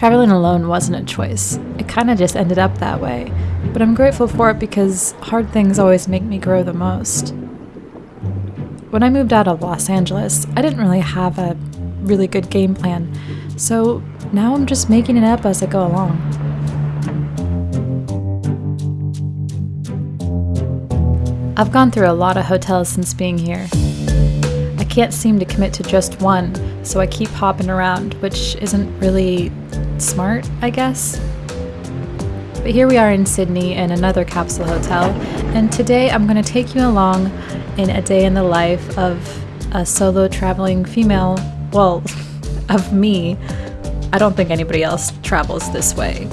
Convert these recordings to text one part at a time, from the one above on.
Traveling alone wasn't a choice. It kind of just ended up that way. But I'm grateful for it because hard things always make me grow the most. When I moved out of Los Angeles, I didn't really have a really good game plan, so now I'm just making it up as I go along. I've gone through a lot of hotels since being here. I can't seem to commit to just one, so I keep hopping around, which isn't really smart, I guess. But here we are in Sydney in another capsule hotel, and today I'm going to take you along in a day in the life of a solo traveling female, well, of me. I don't think anybody else travels this way.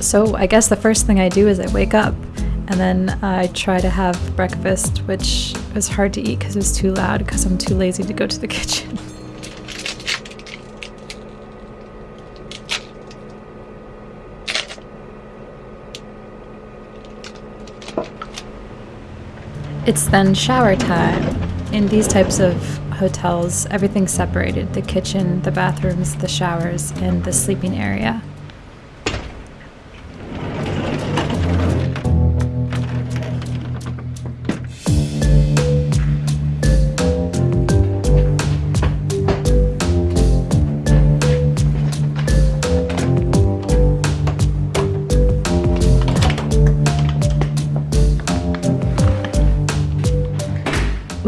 So I guess the first thing I do is I wake up and then I try to have breakfast, which was hard to eat because it was too loud because I'm too lazy to go to the kitchen. It's then shower time. In these types of hotels, everything's separated the kitchen, the bathrooms, the showers, and the sleeping area.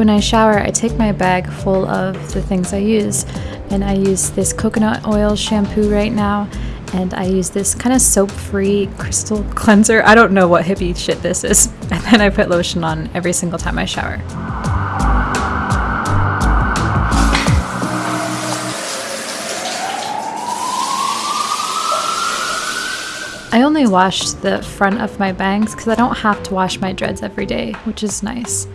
When I shower, I take my bag full of the things I use, and I use this coconut oil shampoo right now, and I use this kind of soap free crystal cleanser. I don't know what hippie shit this is. And then I put lotion on every single time I shower. I only wash the front of my bangs because I don't have to wash my dreads every day, which is nice.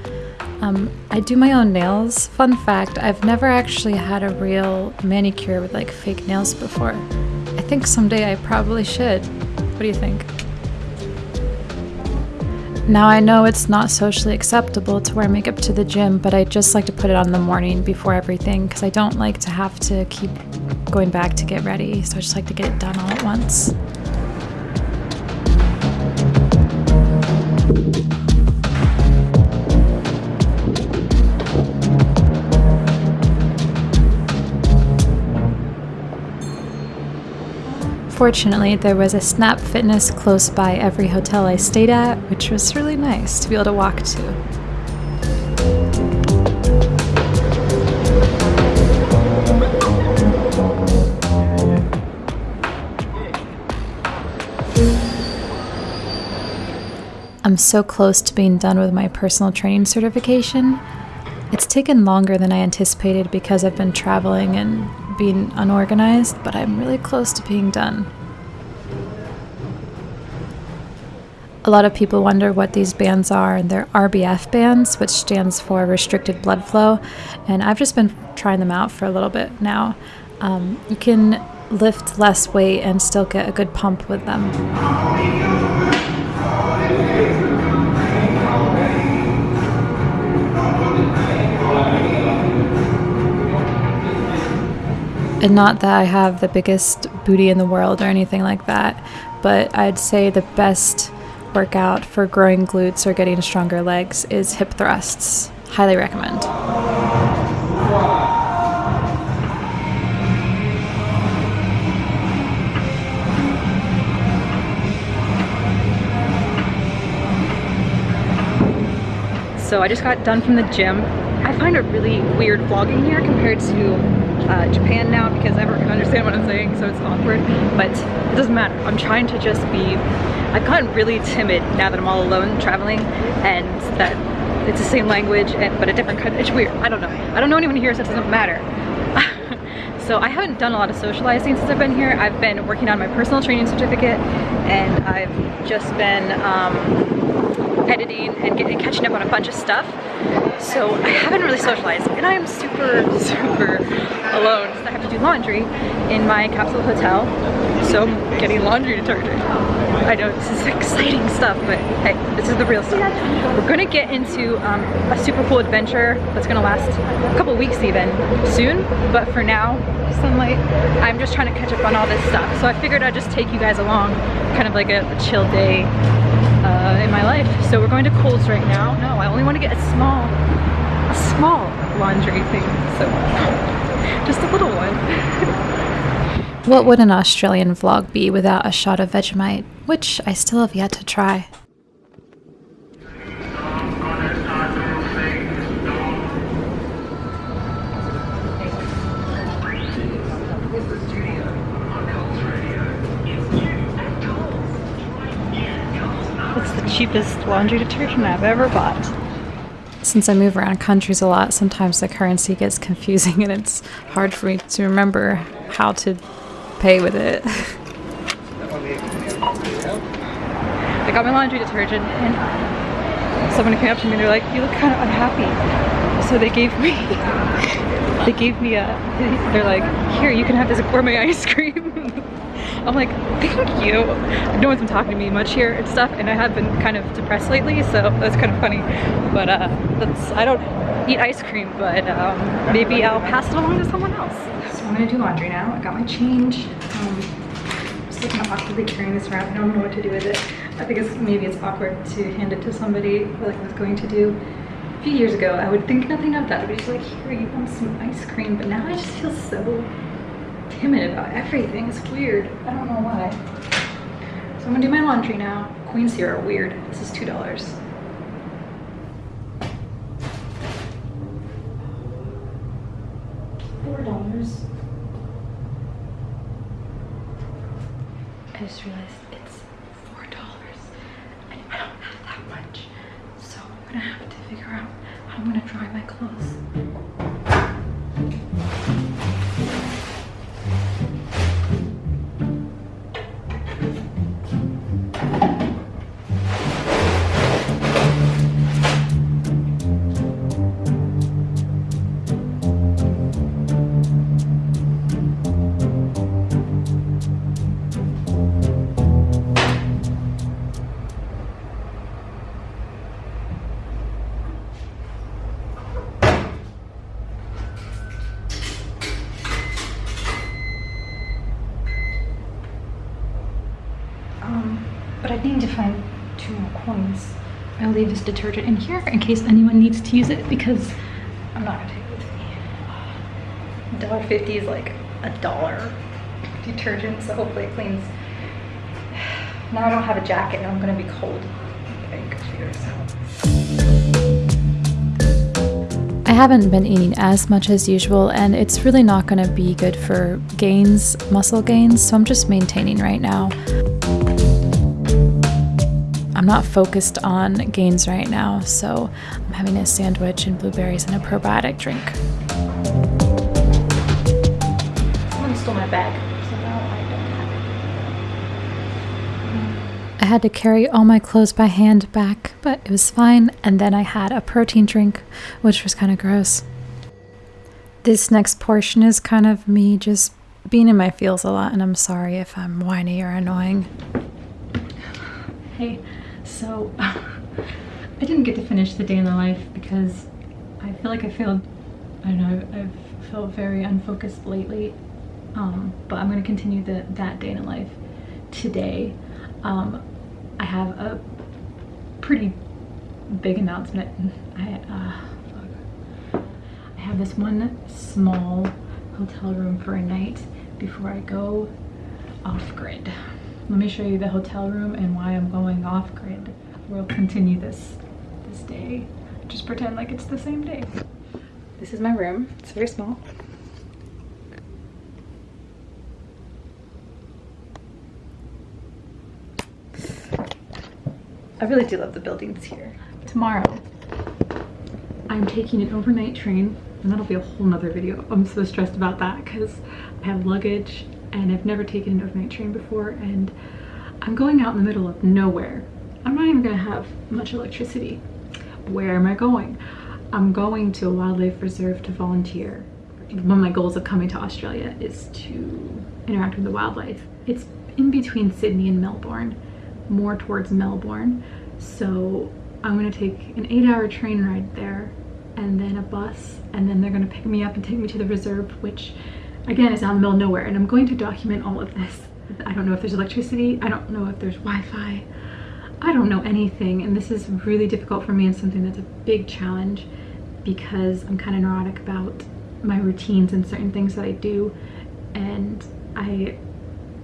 Um, I do my own nails. Fun fact, I've never actually had a real manicure with like fake nails before. I think someday I probably should. What do you think? Now I know it's not socially acceptable to wear makeup to the gym, but I just like to put it on in the morning before everything because I don't like to have to keep going back to get ready, so I just like to get it done all at once. Fortunately, there was a Snap Fitness close by every hotel I stayed at, which was really nice to be able to walk to. I'm so close to being done with my personal training certification. It's taken longer than I anticipated because I've been traveling and being unorganized, but I'm really close to being done. A lot of people wonder what these bands are, and they're RBF bands, which stands for restricted blood flow. And I've just been trying them out for a little bit now. Um, you can lift less weight and still get a good pump with them. And not that I have the biggest booty in the world or anything like that, but I'd say the best workout for growing glutes or getting stronger legs is hip thrusts. Highly recommend. So I just got done from the gym. I find it really weird vlogging here compared to uh, Japan now because everyone can understand what I'm saying so it's awkward. But it doesn't matter. I'm trying to just be I've gotten really timid now that I'm all alone traveling and that it's the same language and, but a different country it's weird. I don't know. I don't know anyone here so it doesn't matter. So I haven't done a lot of socializing since I've been here. I've been working on my personal training certificate and I've just been um, editing and getting catching up on a bunch of stuff. So I haven't really socialized and I am super, super alone. I have to do laundry in my capsule hotel. So I'm getting laundry detergent. I know this is exciting stuff, but hey, this is the real stuff. We're gonna get into um, a super cool adventure that's gonna last a couple weeks even soon. But for now, sunlight, I'm just trying to catch up on all this stuff. So I figured I'd just take you guys along, kind of like a, a chill day in my life. So we're going to Coles right now. No, I only want to get a small, a small laundry thing. So just a little one. what would an Australian vlog be without a shot of Vegemite, which I still have yet to try? Cheapest laundry detergent I've ever bought. Since I move around countries a lot, sometimes the currency gets confusing and it's hard for me to remember how to pay with it. I got my laundry detergent and someone came up to me and they're like, you look kind of unhappy. So they gave me, they gave me a, they're like, here, you can have this gourmet ice cream. I'm like, thank you. No one's been talking to me much here and stuff, and I have been kind of depressed lately, so that's kind of funny. But uh, that's, I don't eat ice cream, but um, maybe I'll pass it along to someone else. So I'm gonna do laundry now. I got my change. Um, just of awkwardly carrying this around. I don't know what to do with it. I think it's maybe it's awkward to hand it to somebody like I was going to do. A few years ago, I would think nothing of that. I'd be just like, here, you want some ice cream. But now I just feel so timid about everything. It's weird. I don't know why. So I'm gonna do my laundry now. Queens here are weird. This is $2. Four dollars. I just realized it's four dollars and I don't have that much. So I'm gonna have to figure out how I'm gonna dry my clothes. Leave this detergent in here in case anyone needs to use it because I'm not gonna take it with me. Dollar fifty is like a dollar detergent, so hopefully it cleans. Now I don't have a jacket and I'm gonna be cold. I haven't been eating as much as usual, and it's really not going to be good for gains, muscle gains, so I'm just maintaining right now. I'm not focused on gains right now, so I'm having a sandwich and blueberries and a probiotic drink. Someone stole my bag, so I don't have it. I had to carry all my clothes by hand back, but it was fine, and then I had a protein drink, which was kind of gross. This next portion is kind of me just being in my feels a lot, and I'm sorry if I'm whiny or annoying. Hey, so I didn't get to finish the day in the life because I feel like I failed. I don't know. I've, felt very unfocused lately. Um, but I'm gonna continue the that day in the life today. Um, I have a pretty big announcement. I uh, I have this one small hotel room for a night before I go off grid. Let me show you the hotel room and why I'm going off grid. We'll continue this this day. Just pretend like it's the same day. This is my room. It's very small. I really do love the buildings here. Tomorrow, I'm taking an overnight train and that'll be a whole nother video. I'm so stressed about that because I have luggage and I've never taken an overnight train before and I'm going out in the middle of nowhere I'm not even gonna have much electricity. Where am I going? I'm going to a wildlife reserve to volunteer. One of my goals of coming to Australia is to interact with the wildlife. It's in between Sydney and Melbourne, more towards Melbourne. So I'm gonna take an eight hour train ride there and then a bus and then they're gonna pick me up and take me to the reserve, which again it's out in the middle of nowhere. And I'm going to document all of this. I don't know if there's electricity. I don't know if there's Wi-Fi. I don't know anything. And this is really difficult for me and something that's a big challenge because I'm kind of neurotic about my routines and certain things that I do. And I,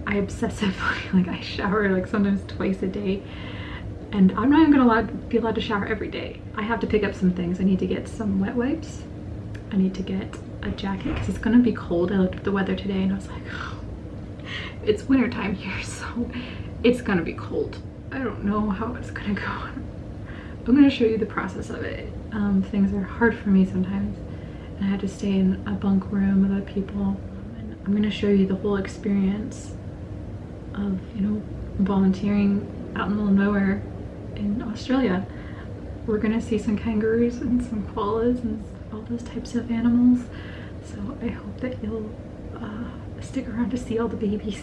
I obsessively, like I shower like sometimes twice a day and I'm not even gonna be allowed to shower every day. I have to pick up some things. I need to get some wet wipes. I need to get a jacket because it's gonna be cold. I looked at the weather today and I was like, it's winter time here, so it's gonna be cold. I don't know how it's gonna go. I'm gonna show you the process of it. Um, things are hard for me sometimes and I had to stay in a bunk room with other people. And I'm gonna show you the whole experience of, you know, volunteering out in the middle of nowhere in Australia. We're gonna see some kangaroos and some koalas and all those types of animals. So I hope that you'll uh, stick around to see all the babies.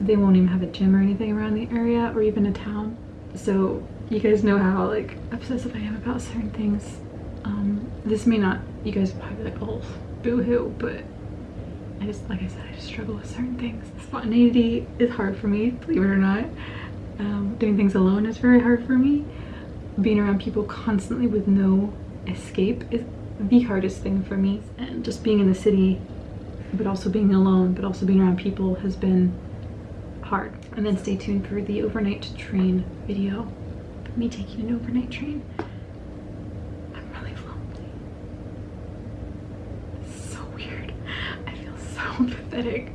They won't even have a gym or anything around the area or even a town. So you guys know how like obsessive I am about certain things. Um, this may not, you guys probably like, oh, boo-hoo, but I just, like I said, I just struggle with certain things. Spontaneity is hard for me, believe it or not. Um, doing things alone is very hard for me. Being around people constantly with no escape is the hardest thing for me. And just being in the city, but also being alone, but also being around people has been hard. And then stay tuned for the overnight train video. Me taking an overnight train. I'm really lonely. It's so weird. I feel so pathetic.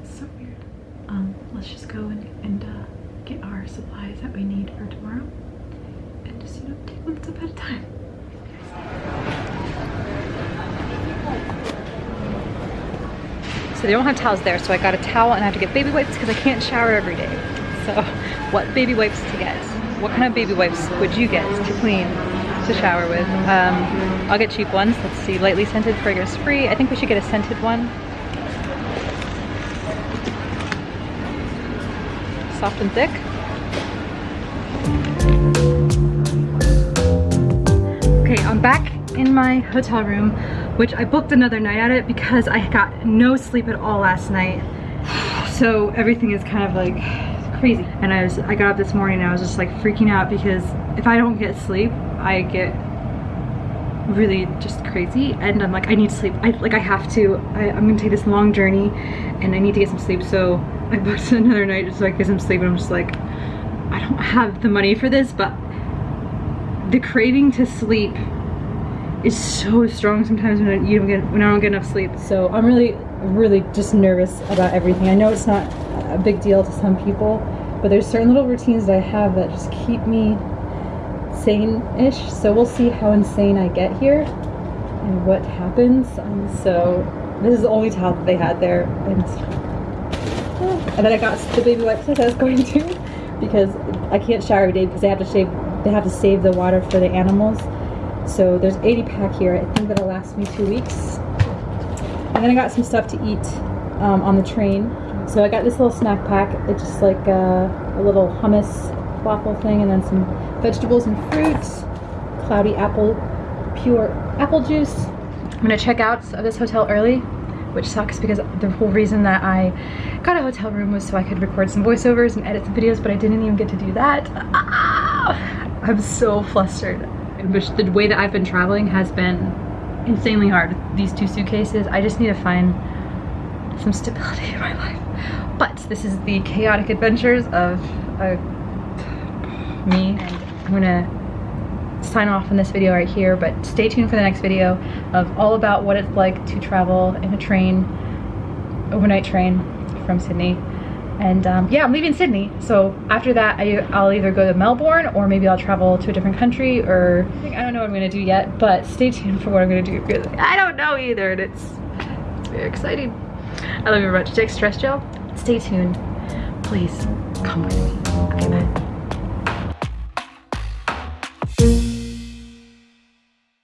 It's so weird um let's just go and, and uh, get our supplies that we need for tomorrow and just you know take one step at a time they don't have towels there so I got a towel and I have to get baby wipes because I can't shower every day. So what baby wipes to get? What kind of baby wipes would you get to clean to shower with? Um, I'll get cheap ones. Let's see lightly scented fragrance free I think we should get a scented one. Soft and thick. Okay, I'm back in my hotel room, which I booked another night at it because I got no sleep at all last night. So everything is kind of like crazy. And I was I got up this morning and I was just like freaking out because if I don't get sleep, I get really just crazy and I'm like I need sleep I like I have to I, I'm gonna take this long journey and I need to get some sleep so I booked another night just so I get some sleep and I'm just like I don't have the money for this but the craving to sleep is so strong sometimes when I, you don't get when I don't get enough sleep so I'm really really just nervous about everything I know it's not a big deal to some people but there's certain little routines that I have that just keep me sane-ish. So we'll see how insane I get here and what happens. Um, so this is the only towel that they had there. And, and then I got the baby wipes that I was going to because I can't shower every day because they have to shave, they have to save the water for the animals. So there's 80 pack here. I think that'll last me two weeks. And then I got some stuff to eat um, on the train. So I got this little snack pack. It's just like a, a little hummus waffle thing and then some vegetables and fruits, cloudy apple, pure apple juice. I'm gonna check out of this hotel early, which sucks because the whole reason that I got a hotel room was so I could record some voiceovers and edit some videos, but I didn't even get to do that. Ah, I'm so flustered. The way that I've been traveling has been insanely hard. These two suitcases, I just need to find some stability in my life. But this is the chaotic adventures of a me and I'm gonna sign off in this video right here but stay tuned for the next video of all about what it's like to travel in a train overnight train from Sydney and um, yeah I'm leaving Sydney. So after that I, I'll either go to Melbourne or maybe I'll travel to a different country or I don't know what I'm gonna do yet but stay tuned for what I'm gonna do. Because I don't know either and it's, very exciting. I love you very much. Take stress gel? Stay tuned. Please come with me. Okay, bye.